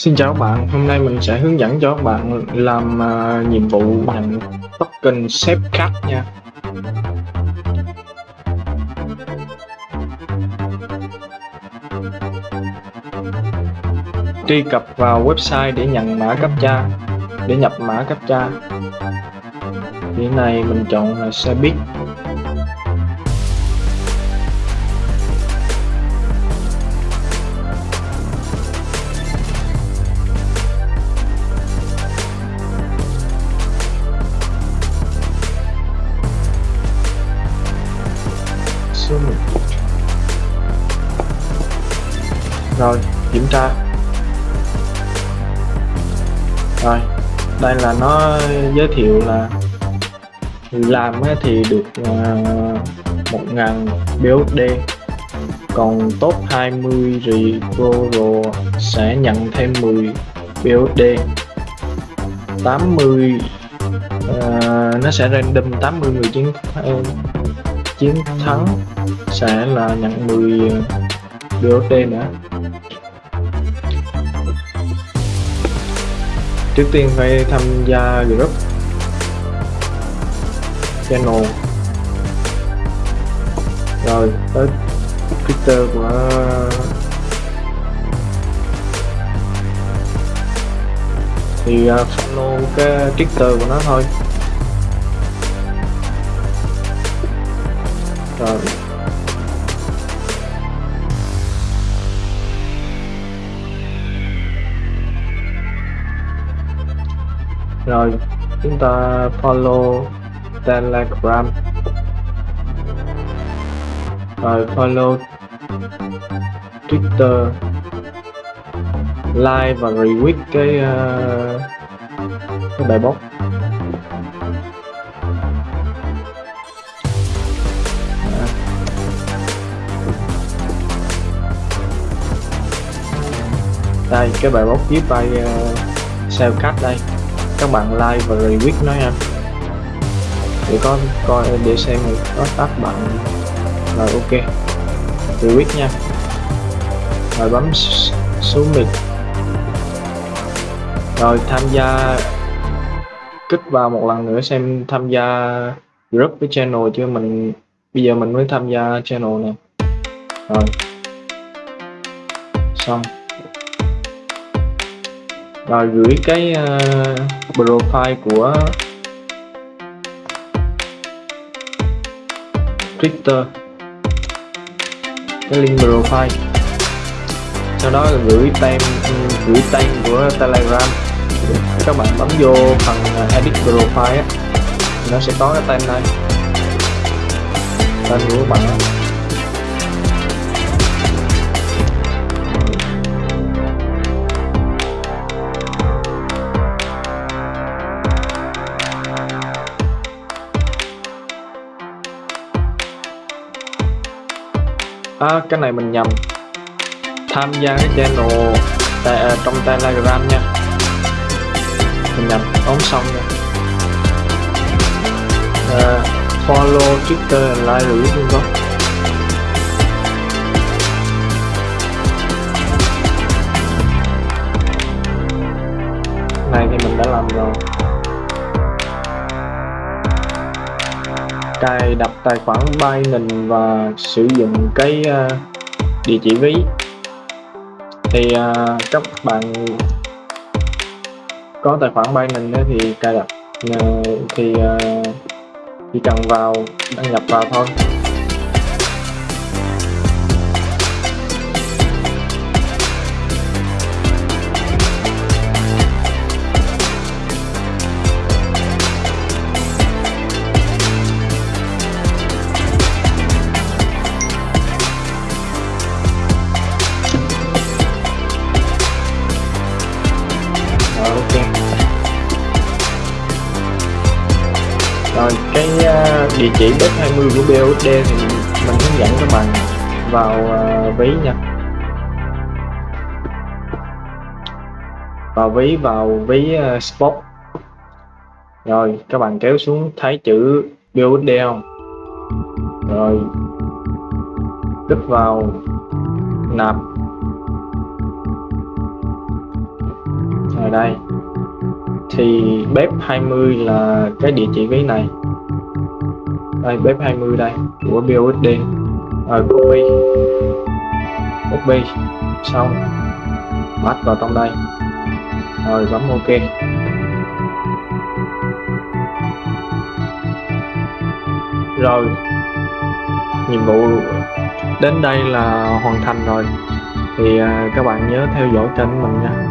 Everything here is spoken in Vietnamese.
Xin chào các bạn, hôm nay mình sẽ hướng dẫn cho các bạn làm uh, nhiệm vụ nhận token xếp cut nha. Truy cập vào website để nhận mã captcha để nhập mã captcha Thì này mình chọn là xe buýt số 1 rồi kiểm tra. Rồi đây là nó giới thiệu là làm thì được ờ, một ngàn BUSD còn top 20 Referral sẽ nhận thêm 10 BUSD 80 uh, nó sẽ random 80 người chiến uh, chiến thắng sẽ là nhận 10 BOT uh, nữa. Trước tiên phải tham gia group channel. Rồi tới Twitter của thì à, follow cái Twitter của nó thôi. Rồi. Rồi chúng ta follow telegram. Rồi follow twitter. Like và retweet cái uh, cái bài post. Đây cái bài bóc viết bài uh, sao cắt đây. Các bạn like và retweet nó nha. Để có coi để xem có tác bạn. Rồi ok. Retweet nha. Rồi bấm xuống mình rồi tham gia kích vào một lần nữa xem tham gia group với channel chứ mình bây giờ mình mới tham gia channel này rồi. Xong và gửi cái uh, profile của Twitter. Cái link profile. Sau đó là gửi tem ừ, gửi tên của Telegram. Các bạn bấm vô phần ờ, edit profile á nó sẽ có cái tên này. Tên của các bạn à, cái này mình nhầm. Tham gia cái channel tại, à, trong telegram nha. Mình nhầm ống xong nha à, follow twitter like rồi luôn có này thì mình đã làm rồi. Cài đặt tài khoản Binance và sử dụng cái uh, địa chỉ ví. Thì uh, các bạn có tài khoản Binance thì cài đặt uh, thì uh, chỉ cần vào đăng nhập vào thôi. Địa chỉ bếp 20 của BOD thì mình hướng dẫn các bạn vào uh, ví nha. Vào ví vào ví uh, spot. Rồi các bạn kéo xuống thấy chữ BOD không? Rồi click vào nạp. Ở đây. Thì bếp 20 là cái địa chỉ ví này đây, bếp 20 đây. Của BOSD rồi copy copy xong. Bắt vào trong đây. Rồi, bấm ok. Rồi. Nhiệm vụ đến đây là hoàn thành rồi. Thì à, các bạn nhớ theo dõi kênh mình nha.